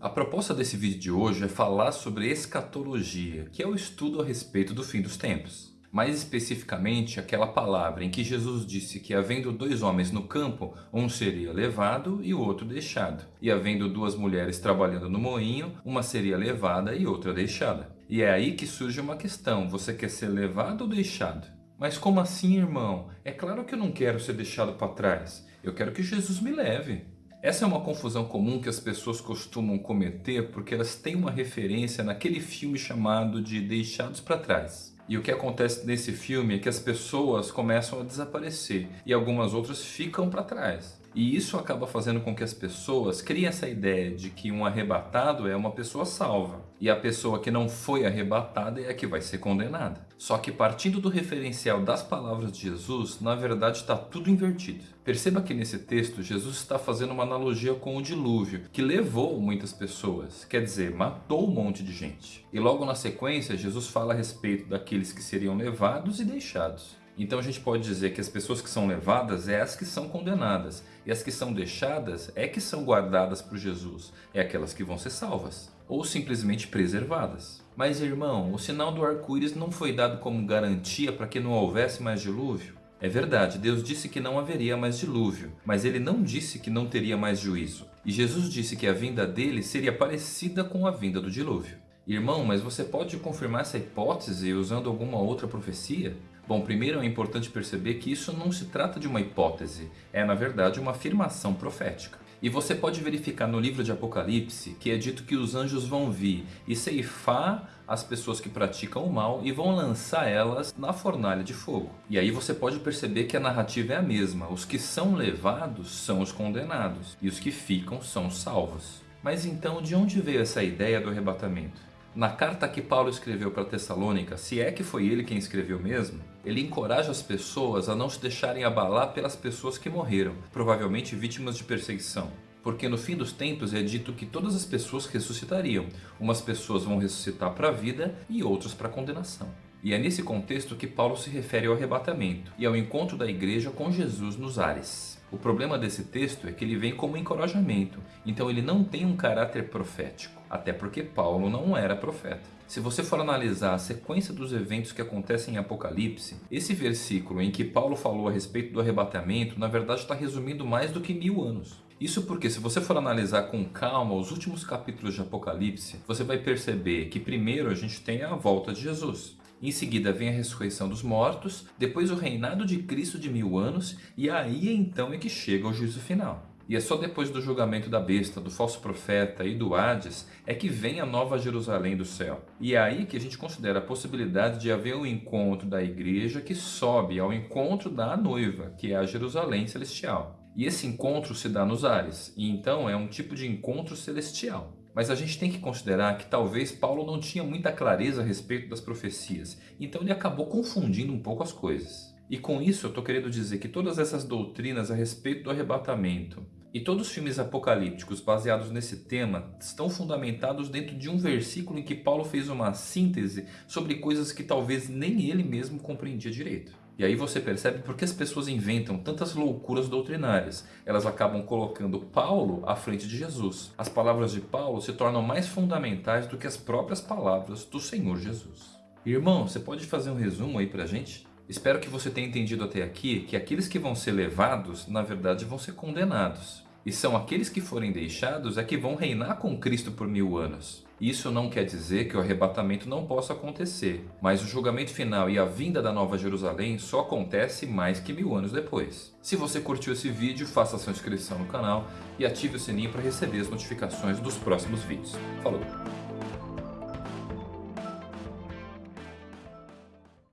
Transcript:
A proposta desse vídeo de hoje é falar sobre escatologia, que é o estudo a respeito do fim dos tempos. Mais especificamente, aquela palavra em que Jesus disse que havendo dois homens no campo, um seria levado e o outro deixado. E havendo duas mulheres trabalhando no moinho, uma seria levada e outra deixada. E é aí que surge uma questão, você quer ser levado ou deixado? Mas como assim, irmão? É claro que eu não quero ser deixado para trás. Eu quero que Jesus me leve. Essa é uma confusão comum que as pessoas costumam cometer porque elas têm uma referência naquele filme chamado de Deixados para Trás. E o que acontece nesse filme é que as pessoas começam a desaparecer e algumas outras ficam para trás. E isso acaba fazendo com que as pessoas criem essa ideia de que um arrebatado é uma pessoa salva. E a pessoa que não foi arrebatada é a que vai ser condenada. Só que partindo do referencial das palavras de Jesus, na verdade está tudo invertido. Perceba que nesse texto Jesus está fazendo uma analogia com o dilúvio, que levou muitas pessoas, quer dizer, matou um monte de gente. E logo na sequência Jesus fala a respeito daqueles que seriam levados e deixados. Então a gente pode dizer que as pessoas que são levadas é as que são condenadas, e as que são deixadas é que são guardadas por Jesus, é aquelas que vão ser salvas, ou simplesmente preservadas. Mas irmão, o sinal do arco-íris não foi dado como garantia para que não houvesse mais dilúvio? É verdade, Deus disse que não haveria mais dilúvio, mas ele não disse que não teria mais juízo. E Jesus disse que a vinda dele seria parecida com a vinda do dilúvio. Irmão, mas você pode confirmar essa hipótese usando alguma outra profecia? Bom, primeiro é importante perceber que isso não se trata de uma hipótese, é na verdade uma afirmação profética. E você pode verificar no livro de Apocalipse que é dito que os anjos vão vir e ceifar as pessoas que praticam o mal e vão lançar elas na fornalha de fogo. E aí você pode perceber que a narrativa é a mesma, os que são levados são os condenados e os que ficam são os salvos. Mas então de onde veio essa ideia do arrebatamento? Na carta que Paulo escreveu para Tessalônica, se é que foi ele quem escreveu mesmo, ele encoraja as pessoas a não se deixarem abalar pelas pessoas que morreram, provavelmente vítimas de perseguição. Porque no fim dos tempos é dito que todas as pessoas ressuscitariam. Umas pessoas vão ressuscitar para a vida e outras para a condenação. E é nesse contexto que Paulo se refere ao arrebatamento e ao encontro da igreja com Jesus nos ares. O problema desse texto é que ele vem como encorajamento, então ele não tem um caráter profético, até porque Paulo não era profeta. Se você for analisar a sequência dos eventos que acontecem em Apocalipse, esse versículo em que Paulo falou a respeito do arrebatamento, na verdade está resumindo mais do que mil anos. Isso porque se você for analisar com calma os últimos capítulos de Apocalipse, você vai perceber que primeiro a gente tem a volta de Jesus. Em seguida vem a ressurreição dos mortos, depois o reinado de Cristo de mil anos e aí então é que chega o juízo final. E é só depois do julgamento da besta, do falso profeta e do Hades é que vem a nova Jerusalém do céu. E é aí que a gente considera a possibilidade de haver um encontro da igreja que sobe ao encontro da noiva, que é a Jerusalém celestial. E esse encontro se dá nos ares, e então é um tipo de encontro celestial. Mas a gente tem que considerar que talvez Paulo não tinha muita clareza a respeito das profecias, então ele acabou confundindo um pouco as coisas. E com isso eu estou querendo dizer que todas essas doutrinas a respeito do arrebatamento e todos os filmes apocalípticos baseados nesse tema estão fundamentados dentro de um versículo em que Paulo fez uma síntese sobre coisas que talvez nem ele mesmo compreendia direito. E aí você percebe por que as pessoas inventam tantas loucuras doutrinárias. Elas acabam colocando Paulo à frente de Jesus. As palavras de Paulo se tornam mais fundamentais do que as próprias palavras do Senhor Jesus. Irmão, você pode fazer um resumo aí pra gente? Espero que você tenha entendido até aqui que aqueles que vão ser levados, na verdade, vão ser condenados. E são aqueles que forem deixados é que vão reinar com Cristo por mil anos. Isso não quer dizer que o arrebatamento não possa acontecer, mas o julgamento final e a vinda da Nova Jerusalém só acontece mais que mil anos depois. Se você curtiu esse vídeo, faça sua inscrição no canal e ative o sininho para receber as notificações dos próximos vídeos. Falou!